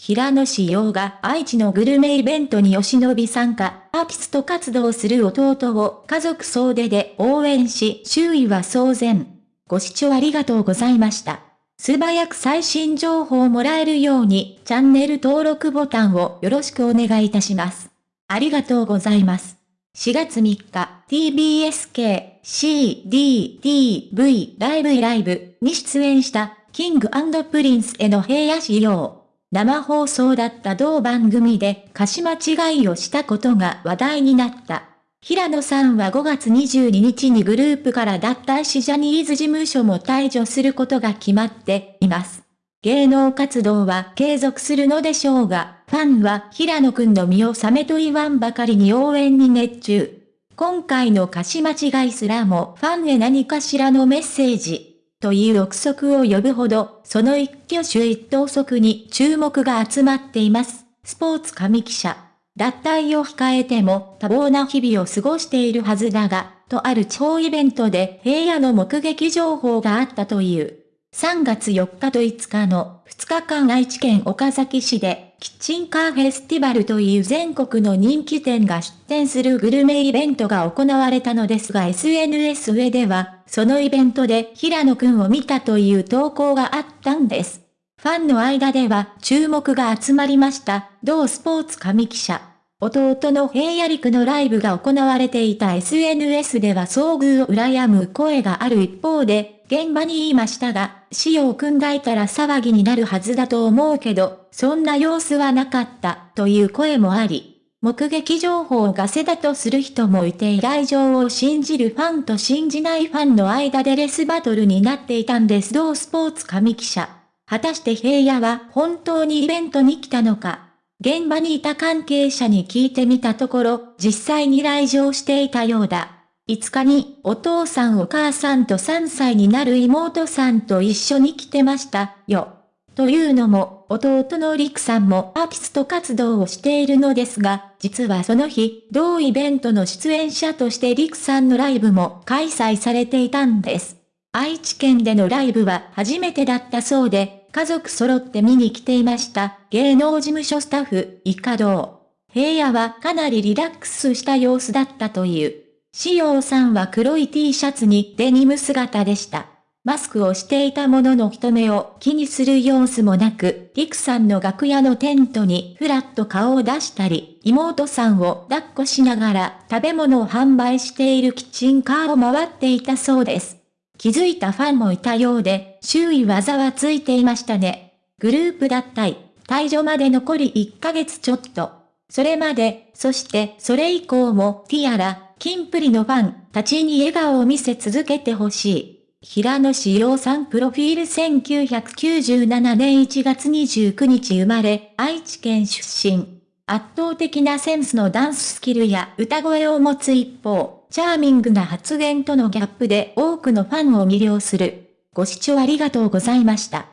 平野志陽が愛知のグルメイベントにお忍び参加、アーティスト活動する弟を家族総出で応援し、周囲は騒然。ご視聴ありがとうございました。素早く最新情報をもらえるように、チャンネル登録ボタンをよろしくお願いいたします。ありがとうございます。4月3日、TBSK、C、D、D、V、ライブイライブに出演したキングプリンスへの平野仕様。生放送だった同番組で歌詞間違いをしたことが話題になった。平野さんは5月22日にグループから脱退しジャニーズ事務所も退場することが決まっています。芸能活動は継続するのでしょうが、ファンは平野くんの身を覚めと言わんばかりに応援に熱中。今回の歌詞間違いすらもファンへ何かしらのメッセージ、という憶測を呼ぶほど、その一挙手一投足に注目が集まっています。スポーツ紙記者。脱退を控えても多忙な日々を過ごしているはずだが、とある地方イベントで平野の目撃情報があったという。3月4日と5日の2日間愛知県岡崎市で、キッチンカーフェスティバルという全国の人気店が出店するグルメイベントが行われたのですが SNS 上では、そのイベントで平野くんを見たという投稿があったんです。ファンの間では注目が集まりました。同スポーツ神記者。弟の平野陸のライブが行われていた SNS では遭遇を羨む声がある一方で、現場に言いましたが、死を組んだいたら騒ぎになるはずだと思うけど、そんな様子はなかった、という声もあり、目撃情報がせだとする人もいて依頼状を信じるファンと信じないファンの間でレスバトルになっていたんです。同スポーツ神記者。果たして平野は本当にイベントに来たのか現場にいた関係者に聞いてみたところ、実際に来場していたようだ。5日にお父さんお母さんと3歳になる妹さんと一緒に来てましたよ。というのも、弟のリクさんもアーティスト活動をしているのですが、実はその日、同イベントの出演者としてリクさんのライブも開催されていたんです。愛知県でのライブは初めてだったそうで、家族揃って見に来ていました。芸能事務所スタッフ、イカドウ。平野はかなりリラックスした様子だったという。しおさんは黒い T シャツにデニム姿でした。マスクをしていたものの人目を気にする様子もなく、リクさんの楽屋のテントにふらっと顔を出したり、妹さんを抱っこしながら食べ物を販売しているキッチンカーを回っていたそうです。気づいたファンもいたようで、周囲はざわついていましたね。グループ脱退、退場まで残り1ヶ月ちょっと。それまで、そしてそれ以降もティアラ、キンプリのファンたちに笑顔を見せ続けてほしい。平野志陽さんプロフィール1997年1月29日生まれ、愛知県出身。圧倒的なセンスのダンススキルや歌声を持つ一方、チャーミングな発言とのギャップで多くのファンを魅了する。ご視聴ありがとうございました。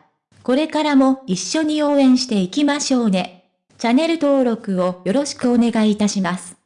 これからも一緒に応援していきましょうね。チャンネル登録をよろしくお願いいたします。